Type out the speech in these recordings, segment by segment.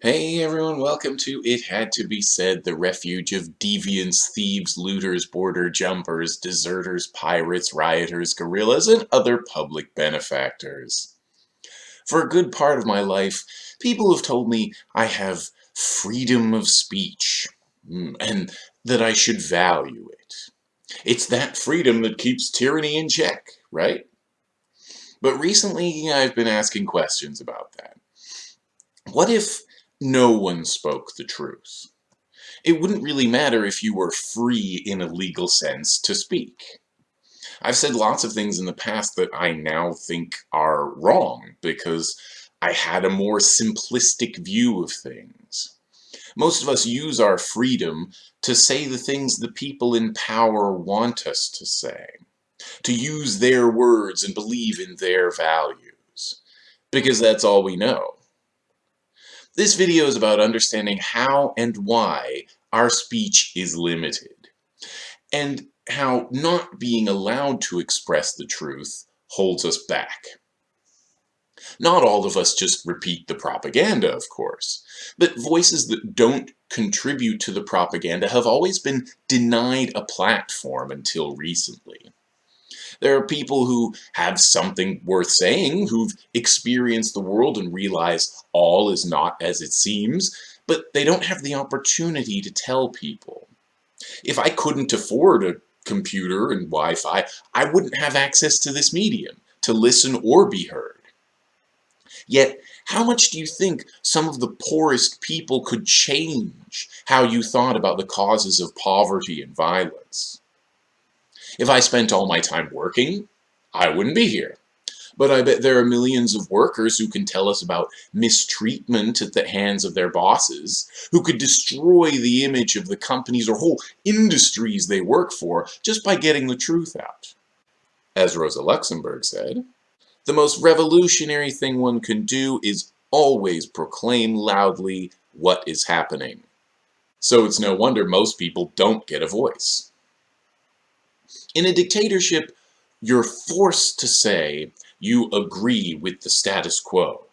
Hey everyone, welcome to It Had to Be Said, the refuge of deviants, thieves, looters, border jumpers, deserters, pirates, rioters, guerrillas, and other public benefactors. For a good part of my life, people have told me I have freedom of speech, mm, and that I should value it. It's that freedom that keeps tyranny in check, right? But recently I've been asking questions about that. What if no one spoke the truth. It wouldn't really matter if you were free in a legal sense to speak. I've said lots of things in the past that I now think are wrong because I had a more simplistic view of things. Most of us use our freedom to say the things the people in power want us to say, to use their words and believe in their values, because that's all we know. This video is about understanding how and why our speech is limited, and how not being allowed to express the truth holds us back. Not all of us just repeat the propaganda, of course, but voices that don't contribute to the propaganda have always been denied a platform until recently. There are people who have something worth saying, who've experienced the world and realize all is not as it seems, but they don't have the opportunity to tell people. If I couldn't afford a computer and Wi-Fi, I wouldn't have access to this medium to listen or be heard. Yet, how much do you think some of the poorest people could change how you thought about the causes of poverty and violence? If I spent all my time working, I wouldn't be here. But I bet there are millions of workers who can tell us about mistreatment at the hands of their bosses, who could destroy the image of the companies or whole industries they work for just by getting the truth out. As Rosa Luxemburg said, the most revolutionary thing one can do is always proclaim loudly what is happening. So it's no wonder most people don't get a voice. In a dictatorship, you're forced to say you agree with the status quo.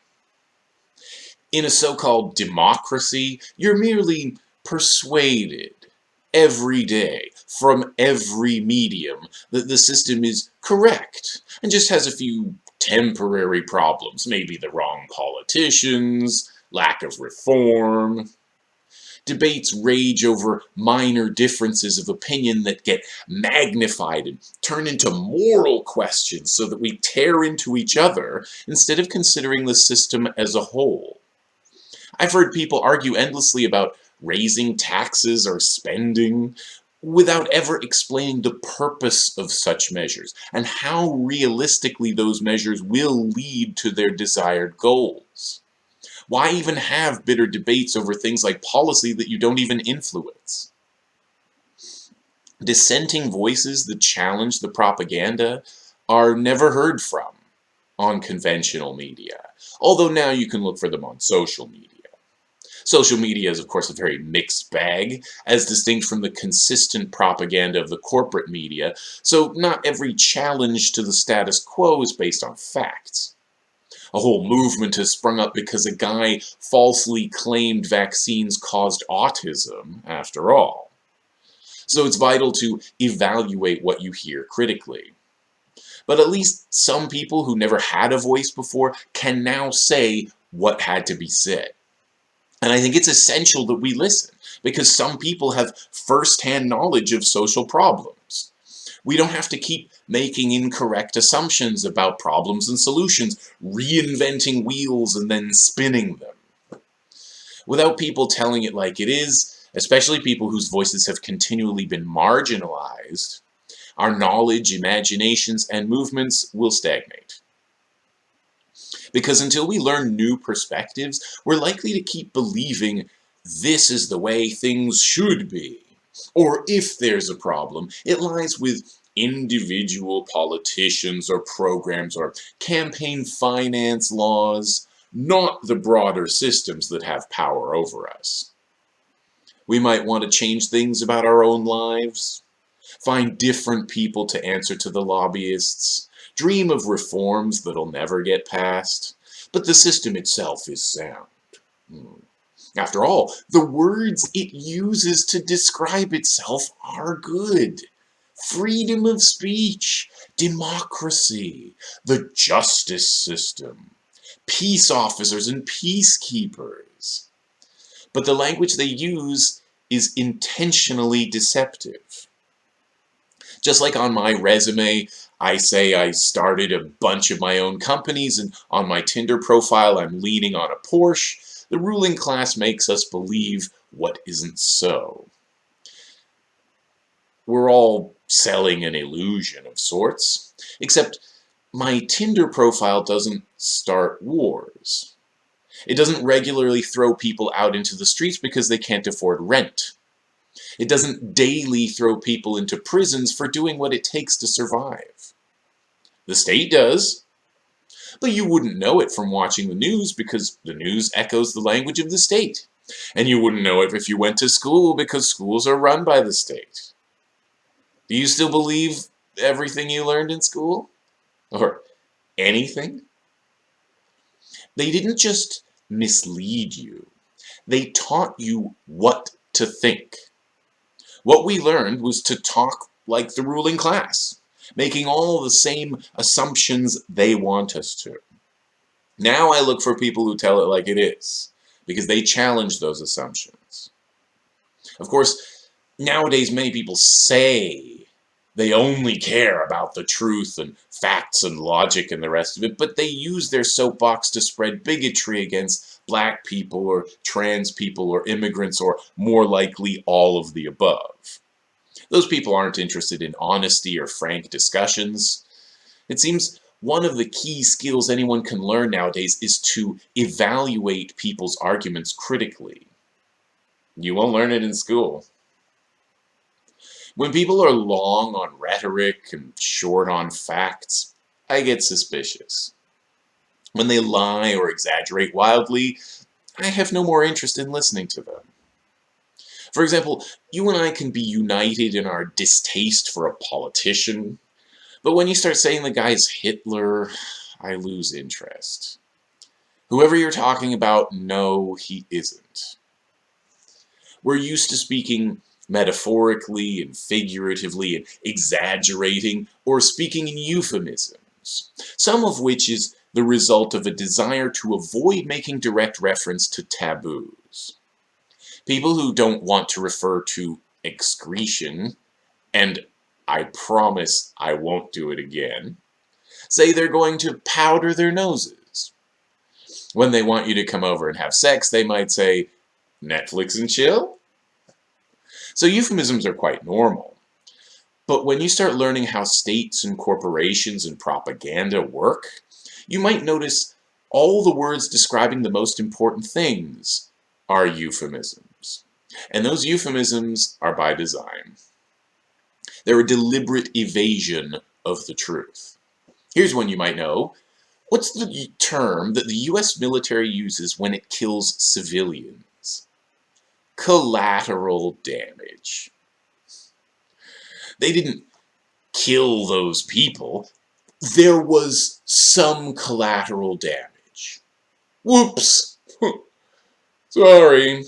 In a so-called democracy, you're merely persuaded every day from every medium that the system is correct and just has a few temporary problems, maybe the wrong politicians, lack of reform, Debates rage over minor differences of opinion that get magnified and turn into moral questions so that we tear into each other instead of considering the system as a whole. I've heard people argue endlessly about raising taxes or spending without ever explaining the purpose of such measures and how realistically those measures will lead to their desired goals. Why even have bitter debates over things like policy that you don't even influence? Dissenting voices that challenge the propaganda are never heard from on conventional media, although now you can look for them on social media. Social media is, of course, a very mixed bag, as distinct from the consistent propaganda of the corporate media, so not every challenge to the status quo is based on facts. A whole movement has sprung up because a guy falsely claimed vaccines caused autism, after all. So it's vital to evaluate what you hear critically. But at least some people who never had a voice before can now say what had to be said. And I think it's essential that we listen, because some people have first-hand knowledge of social problems. We don't have to keep making incorrect assumptions about problems and solutions, reinventing wheels and then spinning them. Without people telling it like it is, especially people whose voices have continually been marginalized, our knowledge, imaginations, and movements will stagnate. Because until we learn new perspectives, we're likely to keep believing this is the way things should be. Or if there's a problem, it lies with individual politicians or programs or campaign finance laws, not the broader systems that have power over us. We might want to change things about our own lives, find different people to answer to the lobbyists, dream of reforms that'll never get passed, but the system itself is sound. Hmm. After all, the words it uses to describe itself are good. Freedom of speech, democracy, the justice system, peace officers and peacekeepers. But the language they use is intentionally deceptive. Just like on my resume, I say I started a bunch of my own companies and on my Tinder profile I'm leaning on a Porsche, the ruling class makes us believe what isn't so. We're all selling an illusion of sorts, except my Tinder profile doesn't start wars. It doesn't regularly throw people out into the streets because they can't afford rent. It doesn't daily throw people into prisons for doing what it takes to survive. The state does, but you wouldn't know it from watching the news because the news echoes the language of the state. And you wouldn't know it if you went to school because schools are run by the state. Do you still believe everything you learned in school? Or anything? They didn't just mislead you. They taught you what to think. What we learned was to talk like the ruling class, making all the same assumptions they want us to. Now I look for people who tell it like it is, because they challenge those assumptions. Of course, nowadays many people say they only care about the truth and facts and logic and the rest of it, but they use their soapbox to spread bigotry against black people or trans people or immigrants or more likely all of the above. Those people aren't interested in honesty or frank discussions. It seems one of the key skills anyone can learn nowadays is to evaluate people's arguments critically. You won't learn it in school. When people are long on rhetoric and short on facts, I get suspicious. When they lie or exaggerate wildly, I have no more interest in listening to them. For example, you and I can be united in our distaste for a politician, but when you start saying the guy's Hitler, I lose interest. Whoever you're talking about, no, he isn't. We're used to speaking metaphorically and figuratively and exaggerating or speaking in euphemisms, some of which is the result of a desire to avoid making direct reference to taboos. People who don't want to refer to excretion, and I promise I won't do it again, say they're going to powder their noses. When they want you to come over and have sex, they might say, Netflix and chill? So euphemisms are quite normal. But when you start learning how states and corporations and propaganda work, you might notice all the words describing the most important things are euphemisms. And those euphemisms are by design. They're a deliberate evasion of the truth. Here's one you might know. What's the term that the US military uses when it kills civilians? Collateral damage. They didn't kill those people. There was some collateral damage. Whoops. Sorry.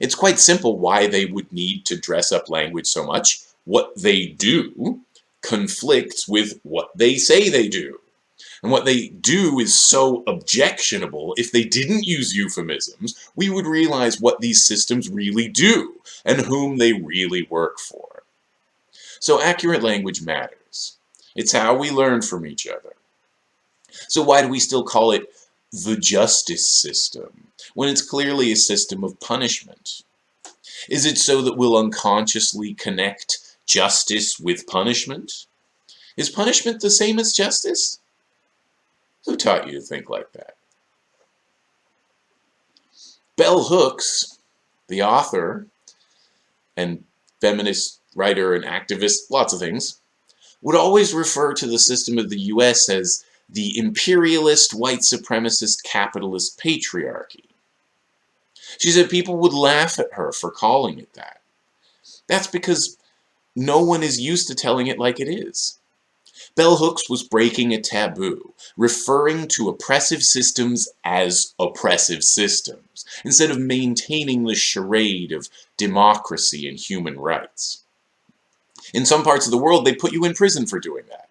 It's quite simple why they would need to dress up language so much. What they do conflicts with what they say they do. And what they do is so objectionable, if they didn't use euphemisms, we would realize what these systems really do, and whom they really work for. So accurate language matters. It's how we learn from each other. So why do we still call it the justice system, when it's clearly a system of punishment? Is it so that we'll unconsciously connect justice with punishment? Is punishment the same as justice? Who taught you to think like that? Bell Hooks, the author and feminist writer and activist, lots of things, would always refer to the system of the US as the imperialist, white supremacist, capitalist patriarchy. She said people would laugh at her for calling it that. That's because no one is used to telling it like it is. Bell Hooks was breaking a taboo, referring to oppressive systems as oppressive systems, instead of maintaining the charade of democracy and human rights. In some parts of the world, they put you in prison for doing that.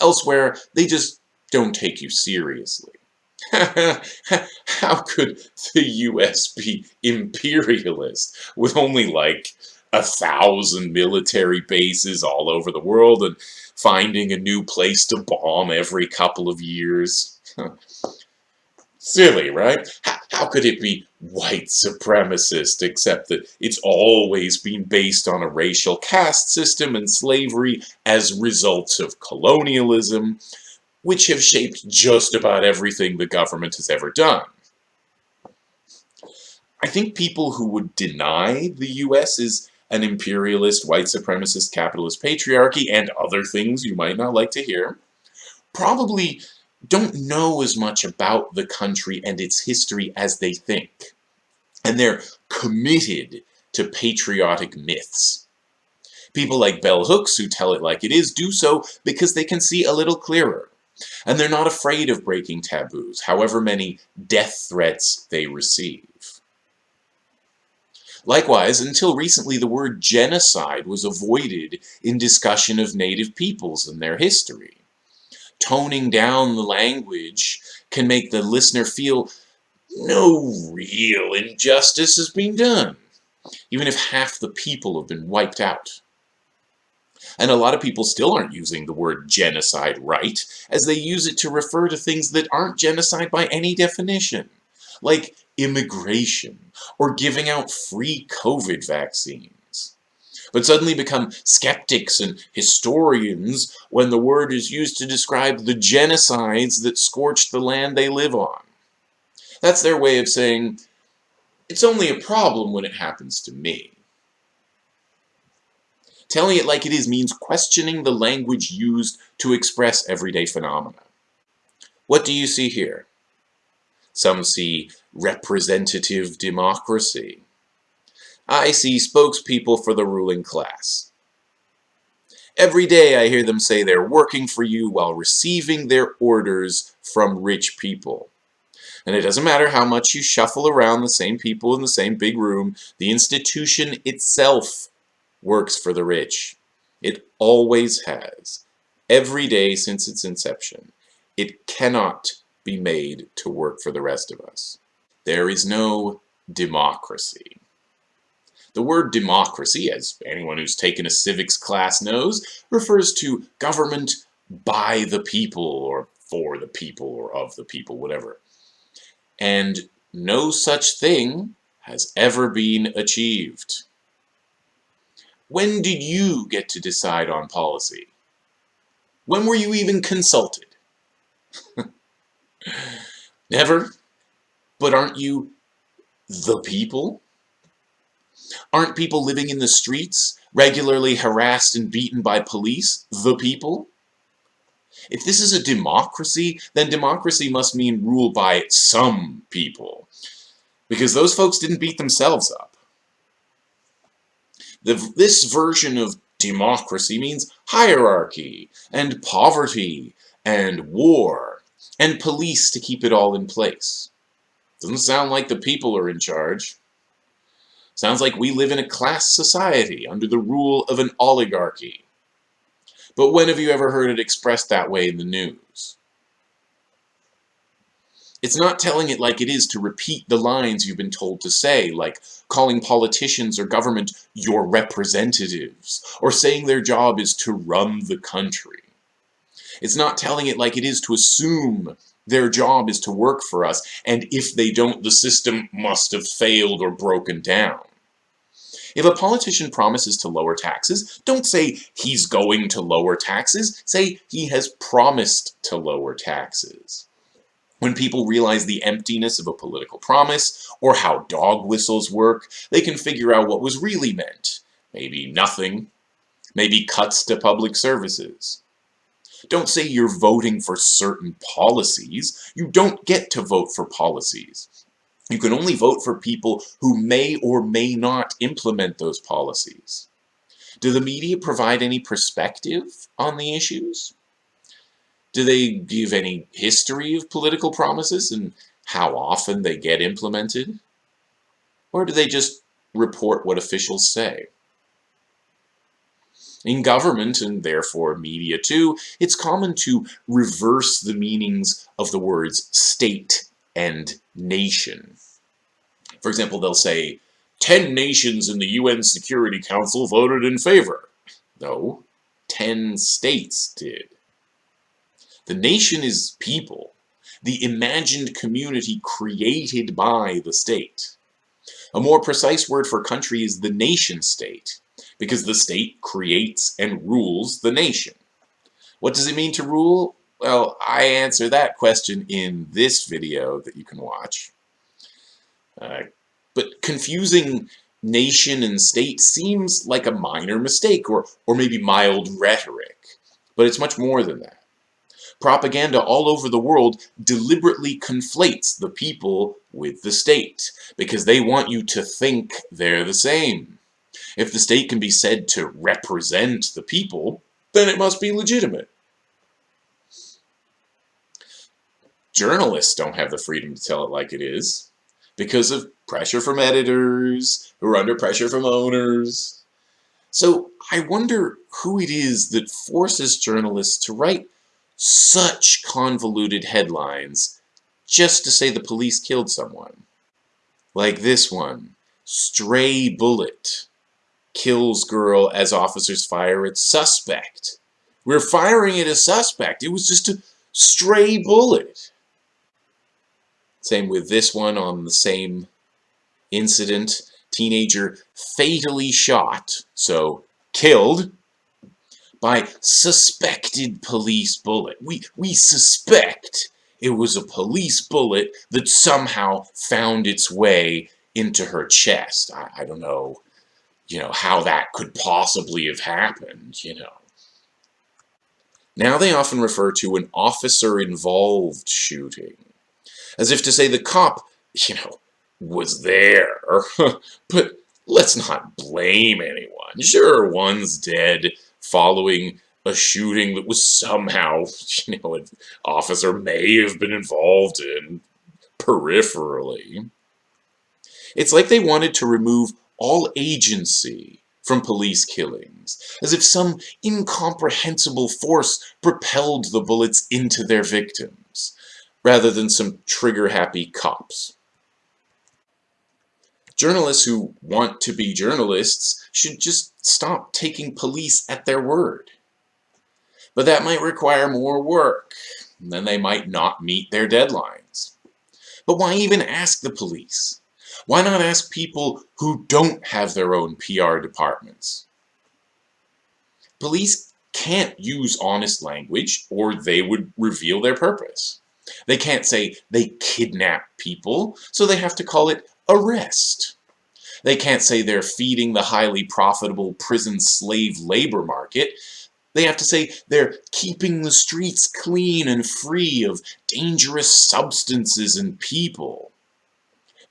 Elsewhere, they just don't take you seriously. How could the US be imperialist with only like a thousand military bases all over the world and finding a new place to bomb every couple of years? Silly, right? How, how could it be white supremacist except that it's always been based on a racial caste system and slavery as results of colonialism, which have shaped just about everything the government has ever done. I think people who would deny the US is an imperialist, white supremacist, capitalist patriarchy, and other things you might not like to hear, probably don't know as much about the country and its history as they think. And they're committed to patriotic myths. People like Bell Hooks, who tell it like it is, do so because they can see a little clearer. And they're not afraid of breaking taboos, however many death threats they receive. Likewise, until recently the word genocide was avoided in discussion of native peoples and their history. Toning down the language can make the listener feel no real injustice has been done, even if half the people have been wiped out. And a lot of people still aren't using the word genocide right, as they use it to refer to things that aren't genocide by any definition, like immigration or giving out free COVID vaccines, but suddenly become skeptics and historians when the word is used to describe the genocides that scorched the land they live on. That's their way of saying, it's only a problem when it happens to me. Telling it like it is means questioning the language used to express everyday phenomena. What do you see here? Some see representative democracy. I see spokespeople for the ruling class. Every day I hear them say they're working for you while receiving their orders from rich people. And it doesn't matter how much you shuffle around the same people in the same big room, the institution itself works for the rich. It always has. Every day since its inception. It cannot be made to work for the rest of us. There is no democracy. The word democracy, as anyone who's taken a civics class knows, refers to government by the people, or for the people, or of the people, whatever. And no such thing has ever been achieved. When did you get to decide on policy? When were you even consulted? Never. But aren't you the people? Aren't people living in the streets, regularly harassed and beaten by police, the people? If this is a democracy, then democracy must mean rule by some people. Because those folks didn't beat themselves up. The, this version of democracy means hierarchy, and poverty, and war, and police to keep it all in place. Doesn't sound like the people are in charge. Sounds like we live in a class society under the rule of an oligarchy. But when have you ever heard it expressed that way in the news? It's not telling it like it is to repeat the lines you've been told to say, like calling politicians or government your representatives, or saying their job is to run the country. It's not telling it like it is to assume their job is to work for us, and if they don't, the system must have failed or broken down. If a politician promises to lower taxes, don't say he's going to lower taxes, say he has promised to lower taxes. When people realize the emptiness of a political promise, or how dog whistles work, they can figure out what was really meant. Maybe nothing, maybe cuts to public services. Don't say you're voting for certain policies. You don't get to vote for policies. You can only vote for people who may or may not implement those policies. Do the media provide any perspective on the issues? Do they give any history of political promises and how often they get implemented? Or do they just report what officials say? In government, and therefore media too, it's common to reverse the meanings of the words state and nation. For example, they'll say, 10 nations in the UN Security Council voted in favor. No, 10 states did. The nation is people, the imagined community created by the state. A more precise word for country is the nation state, because the state creates and rules the nation. What does it mean to rule? Well, I answer that question in this video that you can watch. Uh, but confusing nation and state seems like a minor mistake or, or maybe mild rhetoric. But it's much more than that. Propaganda all over the world deliberately conflates the people with the state because they want you to think they're the same. If the state can be said to represent the people, then it must be legitimate. Journalists don't have the freedom to tell it like it is because of pressure from editors who are under pressure from owners. So I wonder who it is that forces journalists to write such convoluted headlines just to say the police killed someone. Like this one, Stray Bullet kills girl as officers fire at suspect. We're firing at a suspect. It was just a stray bullet. Same with this one on the same incident. Teenager fatally shot, so killed, by suspected police bullet. We, we suspect it was a police bullet that somehow found its way into her chest. I, I don't know, you know, how that could possibly have happened, you know. Now they often refer to an officer-involved shooting as if to say the cop, you know, was there. but let's not blame anyone. Sure, one's dead following a shooting that was somehow, you know, an officer may have been involved in peripherally. It's like they wanted to remove all agency from police killings, as if some incomprehensible force propelled the bullets into their victims rather than some trigger-happy cops. Journalists who want to be journalists should just stop taking police at their word. But that might require more work, and then they might not meet their deadlines. But why even ask the police? Why not ask people who don't have their own PR departments? Police can't use honest language or they would reveal their purpose. They can't say they kidnap people, so they have to call it arrest. They can't say they're feeding the highly profitable prison slave labor market. They have to say they're keeping the streets clean and free of dangerous substances and people.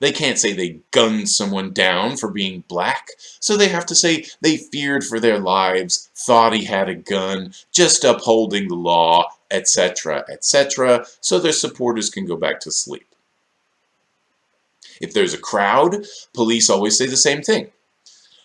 They can't say they gunned someone down for being black, so they have to say they feared for their lives, thought he had a gun, just upholding the law, etc., etc., so their supporters can go back to sleep. If there's a crowd, police always say the same thing.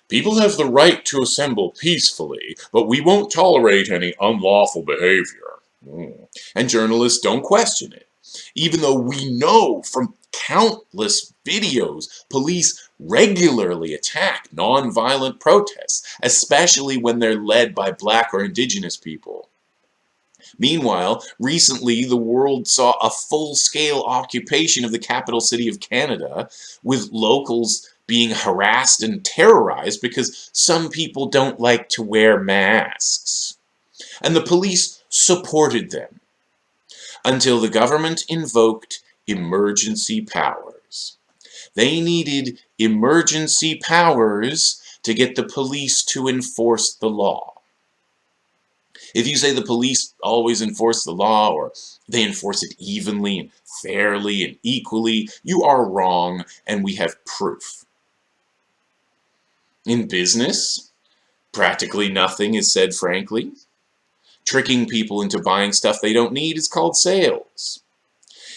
People have the right to assemble peacefully, but we won't tolerate any unlawful behavior. Mm. And journalists don't question it. Even though we know from countless videos police regularly attack nonviolent protests, especially when they're led by black or indigenous people. Meanwhile, recently the world saw a full-scale occupation of the capital city of Canada, with locals being harassed and terrorized because some people don't like to wear masks. And the police supported them until the government invoked emergency powers. They needed emergency powers to get the police to enforce the law. If you say the police always enforce the law or they enforce it evenly and fairly and equally, you are wrong and we have proof. In business, practically nothing is said frankly. Tricking people into buying stuff they don't need is called sales.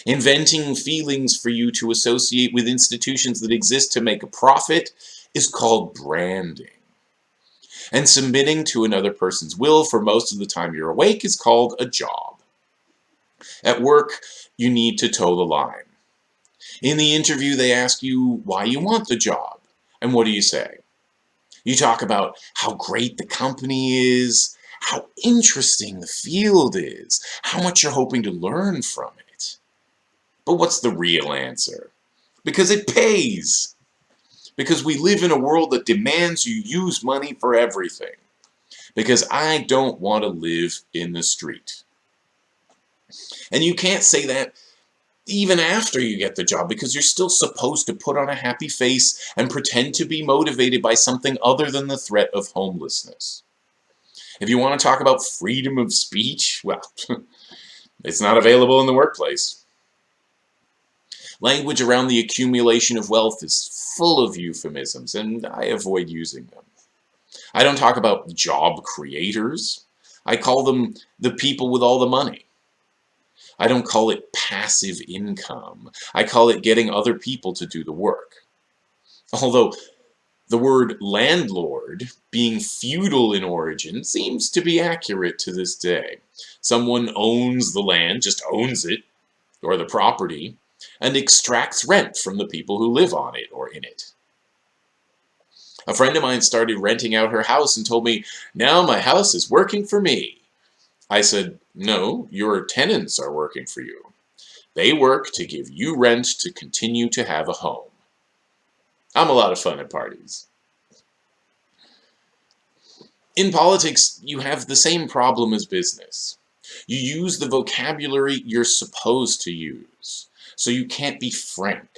Inventing feelings for you to associate with institutions that exist to make a profit is called branding. And submitting to another person's will for most of the time you're awake is called a job. At work, you need to toe the line. In the interview, they ask you why you want the job. And what do you say? You talk about how great the company is, how interesting the field is, how much you're hoping to learn from it. But what's the real answer? Because it pays. Because we live in a world that demands you use money for everything. Because I don't want to live in the street. And you can't say that even after you get the job because you're still supposed to put on a happy face and pretend to be motivated by something other than the threat of homelessness. If you want to talk about freedom of speech, well, it's not available in the workplace. Language around the accumulation of wealth is full of euphemisms, and I avoid using them. I don't talk about job creators. I call them the people with all the money. I don't call it passive income. I call it getting other people to do the work. Although the word landlord, being feudal in origin, seems to be accurate to this day. Someone owns the land, just owns it, or the property, and extracts rent from the people who live on it or in it. A friend of mine started renting out her house and told me, now my house is working for me. I said, no, your tenants are working for you. They work to give you rent to continue to have a home. I'm a lot of fun at parties. In politics, you have the same problem as business. You use the vocabulary you're supposed to use, so you can't be frank.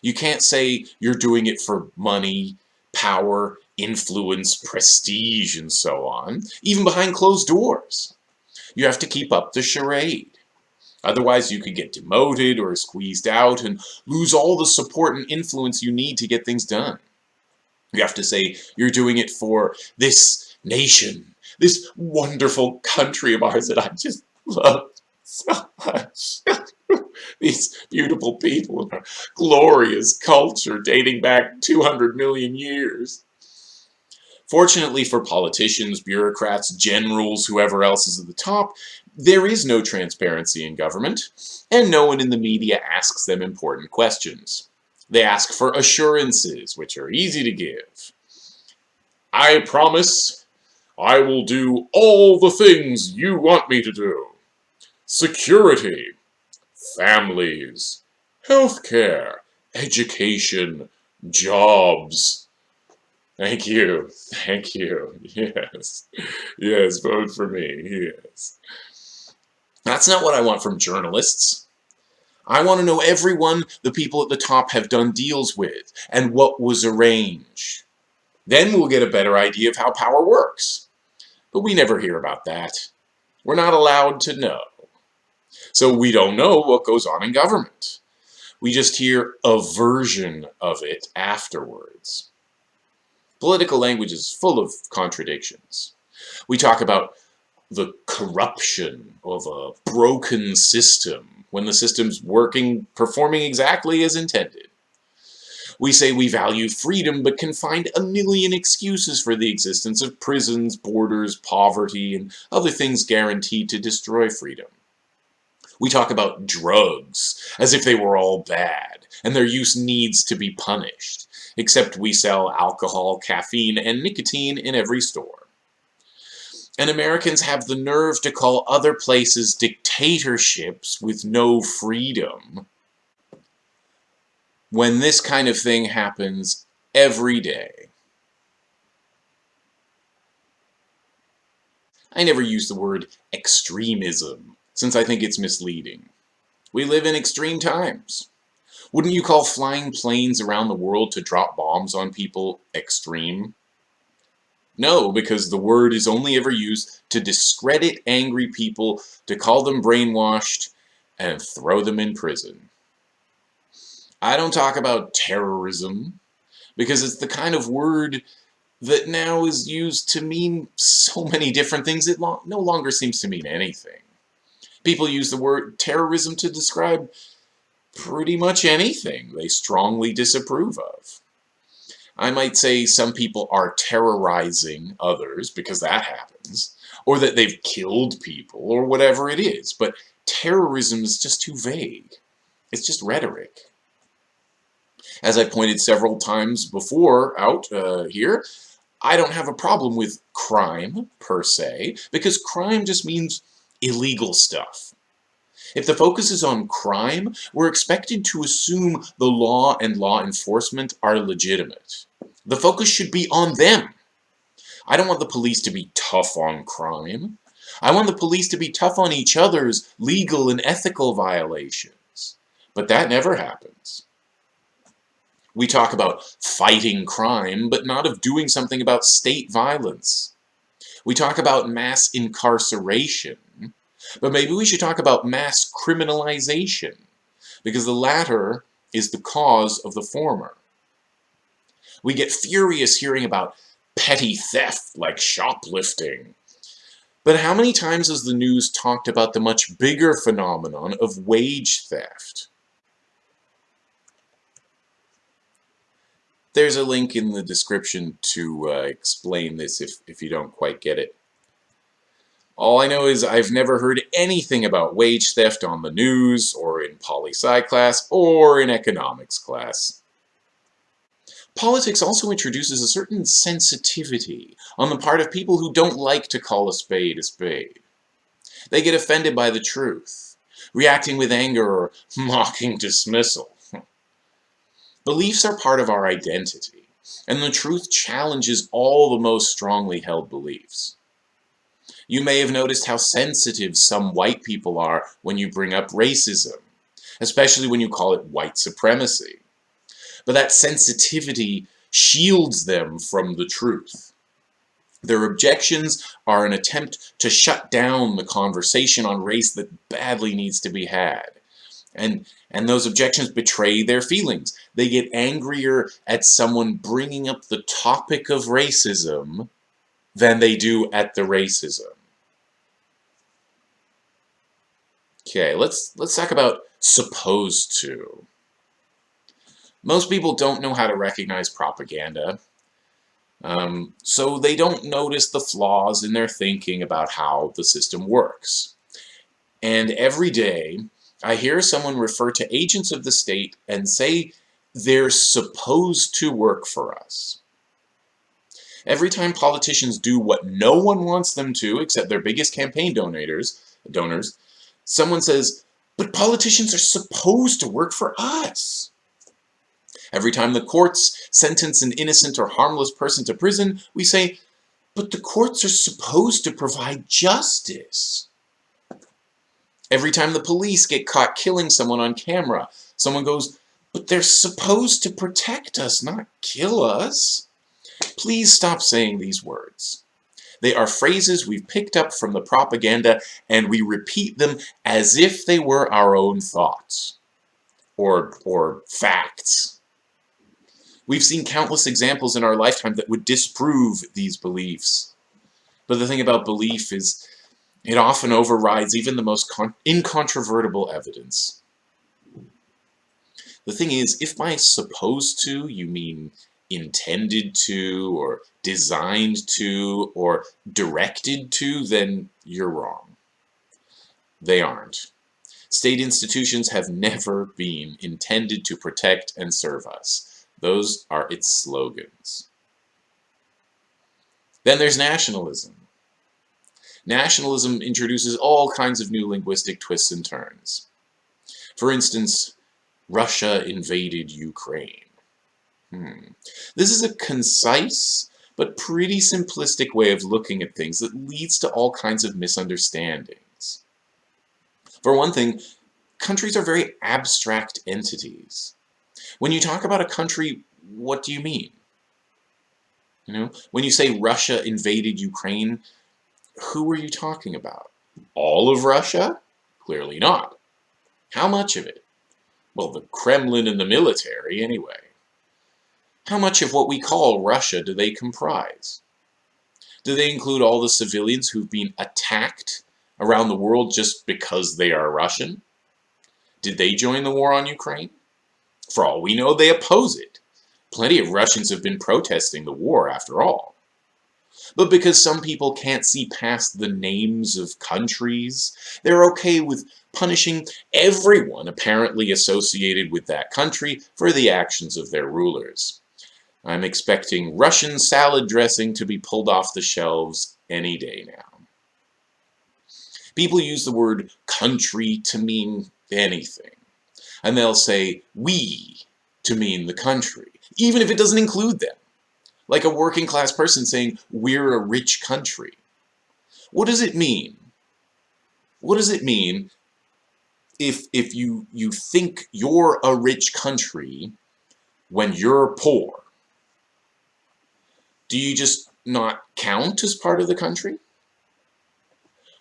You can't say you're doing it for money, power, influence, prestige, and so on, even behind closed doors. You have to keep up the charade. Otherwise, you could get demoted or squeezed out and lose all the support and influence you need to get things done. You have to say you're doing it for this nation, this wonderful country of ours that I just love so much. These beautiful people and our glorious culture dating back 200 million years. Fortunately for politicians, bureaucrats, generals, whoever else is at the top, there is no transparency in government, and no one in the media asks them important questions. They ask for assurances, which are easy to give. I promise I will do all the things you want me to do. Security, families, healthcare, education, jobs, Thank you. Thank you. Yes. Yes, vote for me. Yes. That's not what I want from journalists. I want to know everyone the people at the top have done deals with and what was arranged. Then we'll get a better idea of how power works. But we never hear about that. We're not allowed to know. So we don't know what goes on in government. We just hear a version of it afterwards. Political language is full of contradictions. We talk about the corruption of a broken system when the system's working, performing exactly as intended. We say we value freedom but can find a million excuses for the existence of prisons, borders, poverty, and other things guaranteed to destroy freedom. We talk about drugs as if they were all bad and their use needs to be punished except we sell alcohol, caffeine, and nicotine in every store. And Americans have the nerve to call other places dictatorships with no freedom when this kind of thing happens every day. I never use the word extremism, since I think it's misleading. We live in extreme times. Wouldn't you call flying planes around the world to drop bombs on people extreme? No, because the word is only ever used to discredit angry people, to call them brainwashed, and throw them in prison. I don't talk about terrorism, because it's the kind of word that now is used to mean so many different things it no longer seems to mean anything. People use the word terrorism to describe pretty much anything they strongly disapprove of. I might say some people are terrorizing others because that happens, or that they've killed people, or whatever it is, but terrorism is just too vague. It's just rhetoric. As I pointed several times before out uh, here, I don't have a problem with crime, per se, because crime just means illegal stuff. If the focus is on crime, we're expected to assume the law and law enforcement are legitimate. The focus should be on them. I don't want the police to be tough on crime. I want the police to be tough on each other's legal and ethical violations. But that never happens. We talk about fighting crime, but not of doing something about state violence. We talk about mass incarceration, but maybe we should talk about mass criminalization, because the latter is the cause of the former. We get furious hearing about petty theft like shoplifting. But how many times has the news talked about the much bigger phenomenon of wage theft? There's a link in the description to uh, explain this if, if you don't quite get it. All I know is I've never heard anything about wage theft on the news, or in poli-sci class, or in economics class. Politics also introduces a certain sensitivity on the part of people who don't like to call a spade a spade. They get offended by the truth, reacting with anger or mocking dismissal. Beliefs are part of our identity, and the truth challenges all the most strongly held beliefs. You may have noticed how sensitive some white people are when you bring up racism, especially when you call it white supremacy. But that sensitivity shields them from the truth. Their objections are an attempt to shut down the conversation on race that badly needs to be had. And, and those objections betray their feelings. They get angrier at someone bringing up the topic of racism than they do at the racism. Okay, let's let's talk about supposed to. Most people don't know how to recognize propaganda, um, so they don't notice the flaws in their thinking about how the system works. And every day, I hear someone refer to agents of the state and say they're supposed to work for us. Every time politicians do what no one wants them to, except their biggest campaign donors, donors, someone says, but politicians are supposed to work for us. Every time the courts sentence an innocent or harmless person to prison, we say, but the courts are supposed to provide justice. Every time the police get caught killing someone on camera, someone goes, but they're supposed to protect us, not kill us. Please stop saying these words. They are phrases we've picked up from the propaganda and we repeat them as if they were our own thoughts or, or facts. We've seen countless examples in our lifetime that would disprove these beliefs. But the thing about belief is it often overrides even the most incontrovertible evidence. The thing is, if by supposed to you mean intended to, or designed to, or directed to, then you're wrong. They aren't. State institutions have never been intended to protect and serve us. Those are its slogans. Then there's nationalism. Nationalism introduces all kinds of new linguistic twists and turns. For instance, Russia invaded Ukraine. Hmm. This is a concise but pretty simplistic way of looking at things that leads to all kinds of misunderstandings. For one thing, countries are very abstract entities. When you talk about a country, what do you mean? You know, when you say Russia invaded Ukraine, who are you talking about? All of Russia? Clearly not. How much of it? Well, the Kremlin and the military, anyway. How much of what we call Russia do they comprise? Do they include all the civilians who've been attacked around the world just because they are Russian? Did they join the war on Ukraine? For all we know, they oppose it. Plenty of Russians have been protesting the war, after all. But because some people can't see past the names of countries, they're okay with punishing everyone apparently associated with that country for the actions of their rulers. I'm expecting Russian salad dressing to be pulled off the shelves any day now. People use the word country to mean anything. And they'll say we to mean the country, even if it doesn't include them. Like a working class person saying, we're a rich country. What does it mean? What does it mean if, if you, you think you're a rich country when you're poor? Do you just not count as part of the country?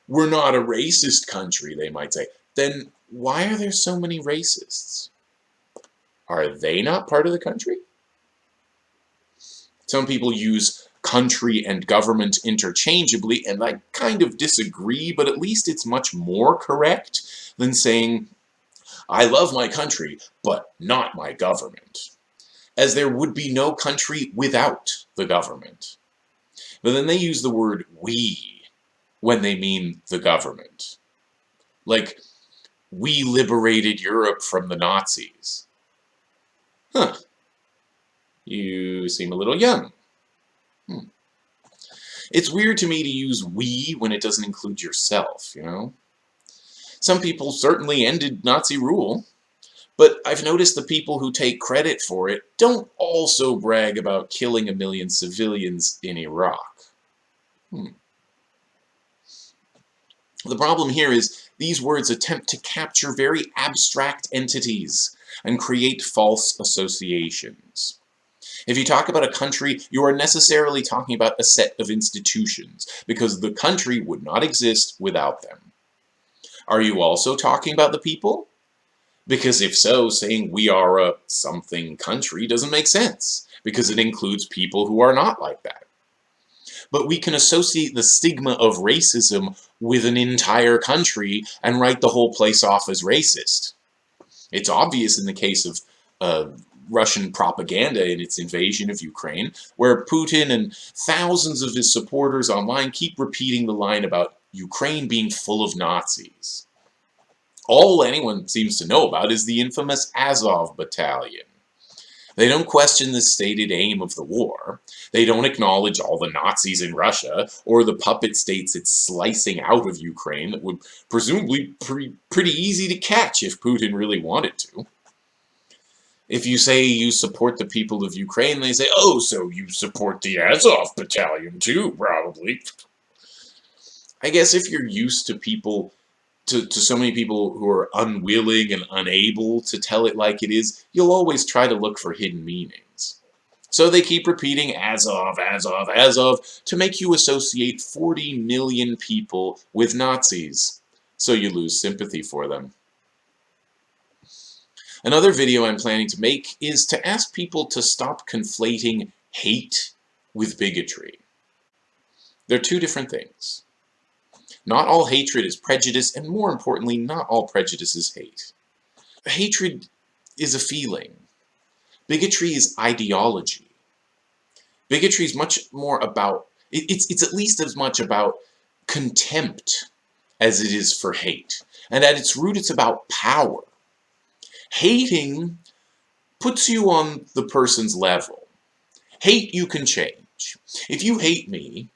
We're not a racist country, they might say. Then why are there so many racists? Are they not part of the country? Some people use country and government interchangeably, and I kind of disagree, but at least it's much more correct than saying, I love my country, but not my government. As there would be no country without the government. But then they use the word we when they mean the government. Like, we liberated Europe from the Nazis. Huh. You seem a little young. Hmm. It's weird to me to use we when it doesn't include yourself, you know? Some people certainly ended Nazi rule, but I've noticed the people who take credit for it don't also brag about killing a million civilians in Iraq. Hmm. The problem here is these words attempt to capture very abstract entities and create false associations. If you talk about a country, you are necessarily talking about a set of institutions, because the country would not exist without them. Are you also talking about the people? Because if so, saying we are a something country doesn't make sense, because it includes people who are not like that but we can associate the stigma of racism with an entire country and write the whole place off as racist. It's obvious in the case of uh, Russian propaganda in its invasion of Ukraine, where Putin and thousands of his supporters online keep repeating the line about Ukraine being full of Nazis. All anyone seems to know about is the infamous Azov Battalion. They don't question the stated aim of the war. They don't acknowledge all the Nazis in Russia, or the puppet states it's slicing out of Ukraine that would presumably be pretty easy to catch if Putin really wanted to. If you say you support the people of Ukraine, they say, oh, so you support the Azov battalion too, probably. I guess if you're used to people to, to so many people who are unwilling and unable to tell it like it is, you'll always try to look for hidden meanings. So they keep repeating Azov, as of, Azov, to make you associate 40 million people with Nazis, so you lose sympathy for them. Another video I'm planning to make is to ask people to stop conflating hate with bigotry. They're two different things. Not all hatred is prejudice, and more importantly, not all prejudice is hate. Hatred is a feeling. Bigotry is ideology. Bigotry is much more about, it's, it's at least as much about contempt as it is for hate. And at its root, it's about power. Hating puts you on the person's level. Hate you can change. If you hate me,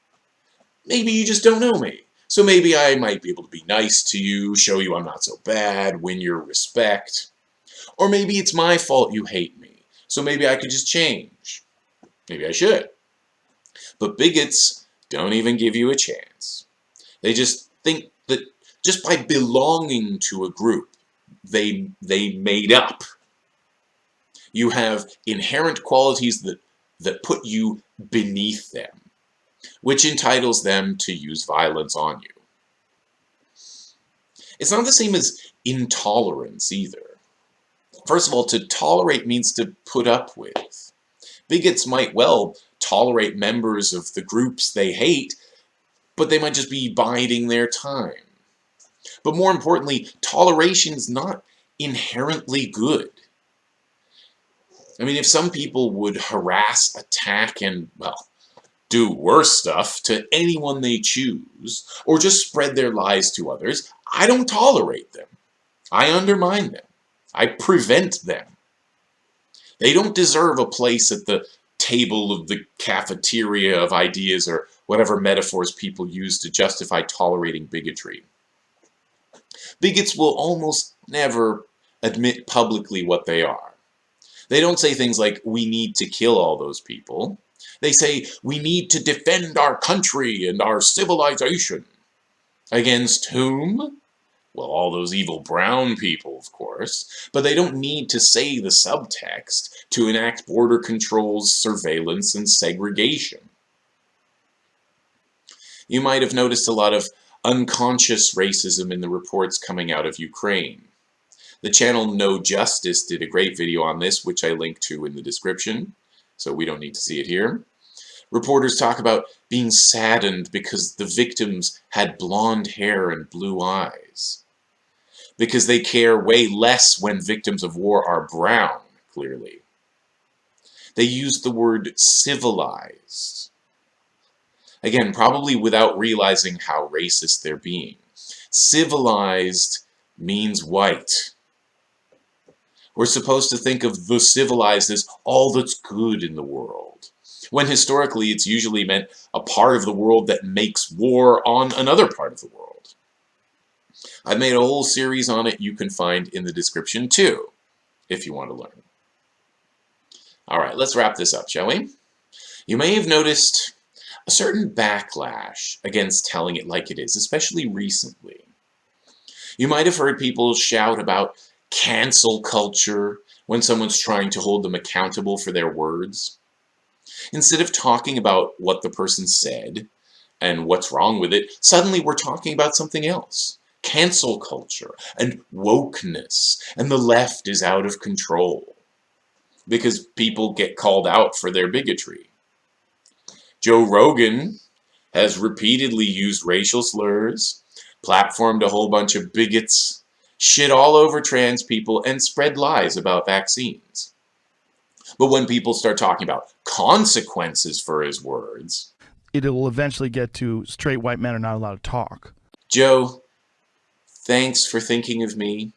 maybe you just don't know me. So maybe I might be able to be nice to you, show you I'm not so bad, win your respect. Or maybe it's my fault you hate me, so maybe I could just change. Maybe I should. But bigots don't even give you a chance. They just think that just by belonging to a group, they, they made up. You have inherent qualities that, that put you beneath them which entitles them to use violence on you. It's not the same as intolerance either. First of all, to tolerate means to put up with. Bigots might well tolerate members of the groups they hate, but they might just be biding their time. But more importantly, toleration is not inherently good. I mean, if some people would harass, attack, and, well, do worse stuff to anyone they choose, or just spread their lies to others, I don't tolerate them. I undermine them. I prevent them. They don't deserve a place at the table of the cafeteria of ideas or whatever metaphors people use to justify tolerating bigotry. Bigots will almost never admit publicly what they are. They don't say things like, we need to kill all those people. They say, we need to defend our country and our civilization. Against whom? Well, all those evil brown people, of course, but they don't need to say the subtext to enact border controls, surveillance, and segregation. You might have noticed a lot of unconscious racism in the reports coming out of Ukraine. The channel No Justice did a great video on this, which I link to in the description, so we don't need to see it here. Reporters talk about being saddened because the victims had blonde hair and blue eyes because they care way less when victims of war are brown, clearly. They used the word civilized. Again, probably without realizing how racist they're being. Civilized means white. We're supposed to think of the civilized as all that's good in the world, when historically it's usually meant a part of the world that makes war on another part of the world. I've made a whole series on it you can find in the description too, if you want to learn. Alright, let's wrap this up, shall we? You may have noticed a certain backlash against telling it like it is, especially recently. You might have heard people shout about cancel culture when someone's trying to hold them accountable for their words. Instead of talking about what the person said and what's wrong with it, suddenly we're talking about something else cancel culture and wokeness, and the left is out of control because people get called out for their bigotry. Joe Rogan has repeatedly used racial slurs, platformed a whole bunch of bigots, shit all over trans people, and spread lies about vaccines. But when people start talking about consequences for his words, it'll eventually get to straight white men are not allowed to talk. Joe, Thanks for thinking of me.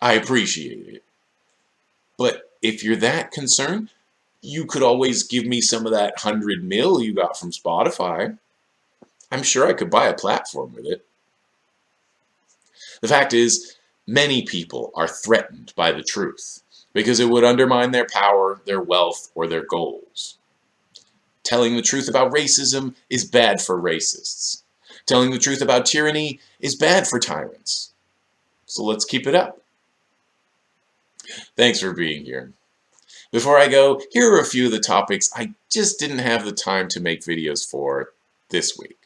I appreciate it. But if you're that concerned, you could always give me some of that 100 mil you got from Spotify. I'm sure I could buy a platform with it. The fact is, many people are threatened by the truth because it would undermine their power, their wealth, or their goals. Telling the truth about racism is bad for racists. Telling the truth about tyranny is bad for tyrants. So let's keep it up. Thanks for being here. Before I go, here are a few of the topics I just didn't have the time to make videos for this week.